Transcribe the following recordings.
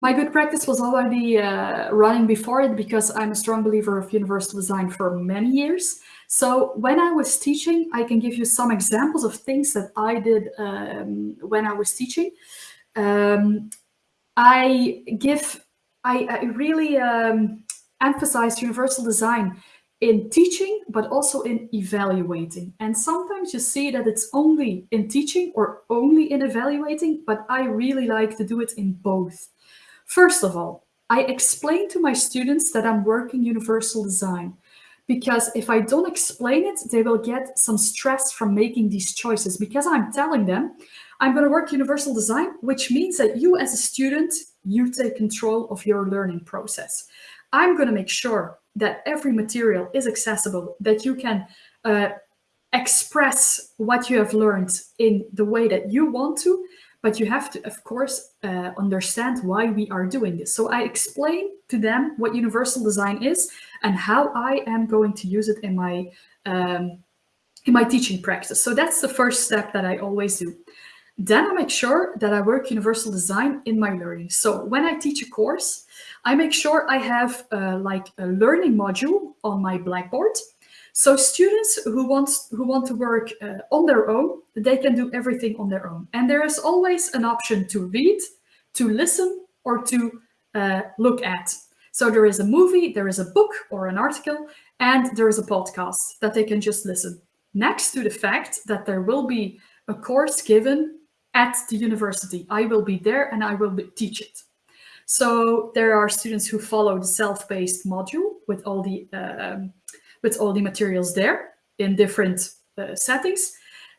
My good practice was already uh, running before it because I'm a strong believer of universal design for many years. So when I was teaching, I can give you some examples of things that I did um, when I was teaching. Um, I give, I, I really um, emphasize universal design in teaching, but also in evaluating. And sometimes you see that it's only in teaching or only in evaluating, but I really like to do it in both. First of all, I explain to my students that I'm working universal design because if I don't explain it, they will get some stress from making these choices because I'm telling them I'm going to work universal design, which means that you as a student, you take control of your learning process. I'm going to make sure that every material is accessible, that you can uh, express what you have learned in the way that you want to, but you have to, of course, uh, understand why we are doing this. So I explain to them what universal design is and how I am going to use it in my um, in my teaching practice. So that's the first step that I always do. Then I make sure that I work universal design in my learning. So when I teach a course, I make sure I have uh, like a learning module on my Blackboard. So students who want, who want to work uh, on their own, they can do everything on their own. And there is always an option to read, to listen, or to uh, look at. So there is a movie, there is a book or an article, and there is a podcast that they can just listen. Next to the fact that there will be a course given at the university. I will be there and I will teach it. So there are students who follow the self-paced module with all the um, with all the materials there in different uh, settings.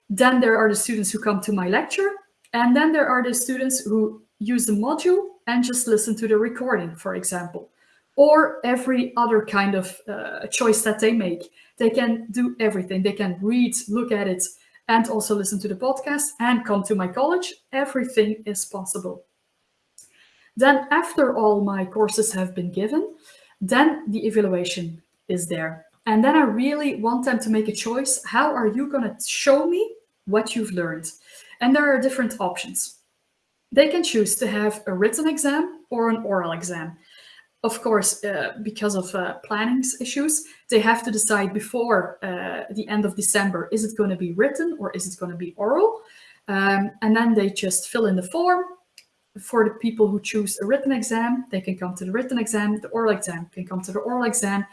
Then there are the students who come to my lecture, and then there are the students who use the module and just listen to the recording, for example, or every other kind of uh, choice that they make. They can do everything. They can read, look at it, and also listen to the podcast and come to my college, everything is possible. Then after all my courses have been given, then the evaluation is there. And then I really want them to make a choice. How are you going to show me what you've learned? And there are different options. They can choose to have a written exam or an oral exam of course, uh, because of uh, planning issues, they have to decide before uh, the end of December, is it going to be written or is it going to be oral? Um, and then they just fill in the form. For the people who choose a written exam, they can come to the written exam, the oral exam can come to the oral exam.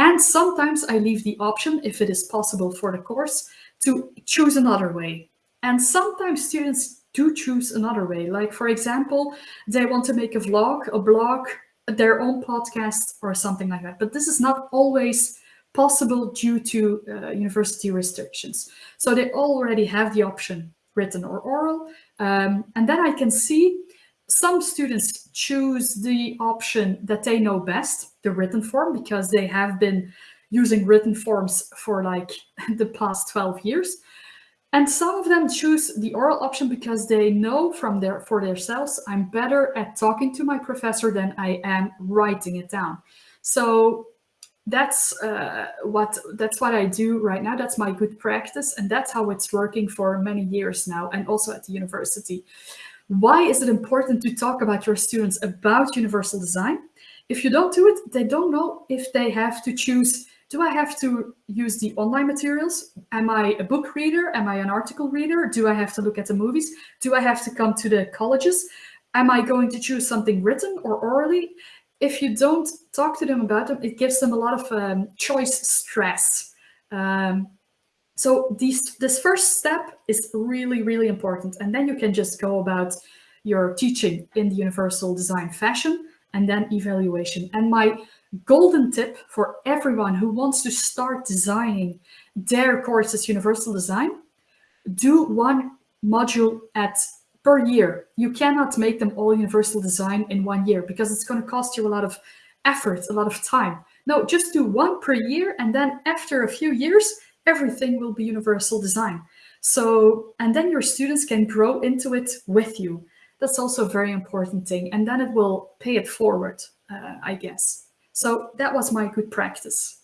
And sometimes I leave the option, if it is possible for the course, to choose another way. And sometimes students do choose another way. Like, for example, they want to make a vlog, a blog, their own podcast or something like that. But this is not always possible due to uh, university restrictions. So they already have the option written or oral. Um, and then I can see some students choose the option that they know best, the written form, because they have been using written forms for like the past 12 years. And some of them choose the oral option because they know from their for themselves, I'm better at talking to my professor than I am writing it down. So that's uh, what that's what I do right now. That's my good practice, and that's how it's working for many years now, and also at the university. Why is it important to talk about your students about universal design? If you don't do it, they don't know if they have to choose do I have to use the online materials? Am I a book reader? Am I an article reader? Do I have to look at the movies? Do I have to come to the colleges? Am I going to choose something written or orally? If you don't talk to them about them, it gives them a lot of um, choice stress. Um, so these, this first step is really, really important. And then you can just go about your teaching in the universal design fashion and then evaluation. And my golden tip for everyone who wants to start designing their courses universal design do one module at per year you cannot make them all universal design in one year because it's going to cost you a lot of effort a lot of time no just do one per year and then after a few years everything will be universal design. So and then your students can grow into it with you. That's also a very important thing and then it will pay it forward uh, i guess. So that was my good practice.